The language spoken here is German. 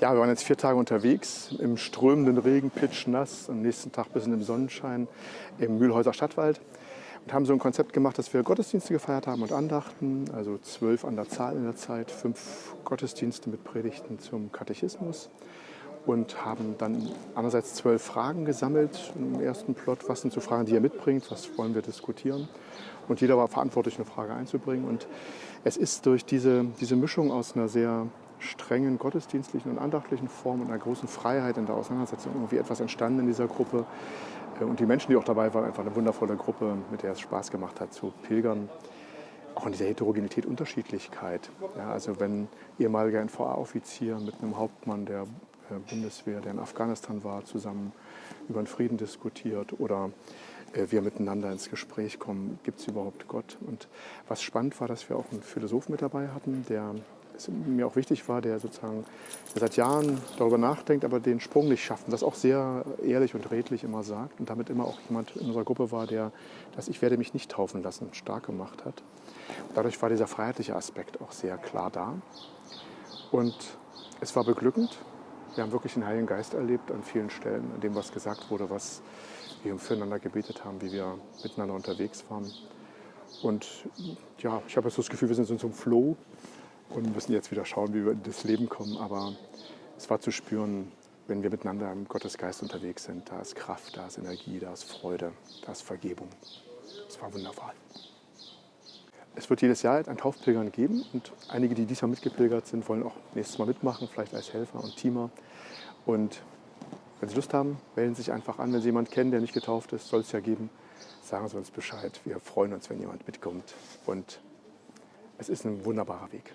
Ja, wir waren jetzt vier Tage unterwegs im strömenden Regen, pitschnass, am nächsten Tag bis in den Sonnenschein im Mühlhäuser Stadtwald und haben so ein Konzept gemacht, dass wir Gottesdienste gefeiert haben und Andachten, also zwölf an der Zahl in der Zeit, fünf Gottesdienste mit Predigten zum Katechismus und haben dann einerseits zwölf Fragen gesammelt im ersten Plot. Was sind so Fragen, die ihr mitbringt? Was wollen wir diskutieren? Und jeder war verantwortlich, eine Frage einzubringen. Und es ist durch diese, diese Mischung aus einer sehr strengen gottesdienstlichen und andachtlichen Form und einer großen Freiheit in der Auseinandersetzung irgendwie etwas entstanden in dieser Gruppe. Äh, und die Menschen, die auch dabei waren, einfach eine wundervolle Gruppe, mit der es Spaß gemacht hat zu pilgern. Auch in dieser Heterogenität, Unterschiedlichkeit. Ja, also wenn ehemaliger NVA-Offizier mit einem Hauptmann der äh, Bundeswehr, der in Afghanistan war, zusammen über den Frieden diskutiert oder äh, wir miteinander ins Gespräch kommen, gibt es überhaupt Gott? Und was spannend war, dass wir auch einen Philosoph mit dabei hatten, der es mir auch wichtig war, der sozusagen der seit Jahren darüber nachdenkt, aber den Sprung nicht schafft und das auch sehr ehrlich und redlich immer sagt und damit immer auch jemand in unserer Gruppe war, der das Ich werde mich nicht taufen lassen stark gemacht hat. Und dadurch war dieser freiheitliche Aspekt auch sehr klar da und es war beglückend. Wir haben wirklich den Heiligen Geist erlebt an vielen Stellen, an dem was gesagt wurde, was wir füreinander gebetet haben, wie wir miteinander unterwegs waren. Und ja, ich habe jetzt das Gefühl, wir sind in so einem Flow und müssen jetzt wieder schauen, wie wir in das Leben kommen. Aber es war zu spüren, wenn wir miteinander im Gottesgeist unterwegs sind. Da ist Kraft, da ist Energie, da ist Freude, da ist Vergebung. Es war wunderbar. Es wird jedes Jahr ein Taufpilgern geben und einige, die diesmal mitgepilgert sind, wollen auch nächstes Mal mitmachen, vielleicht als Helfer und Teamer. Und wenn Sie Lust haben, melden Sie sich einfach an. Wenn Sie jemanden kennen, der nicht getauft ist, soll es ja geben, sagen Sie uns Bescheid. Wir freuen uns, wenn jemand mitkommt. Und es ist ein wunderbarer Weg.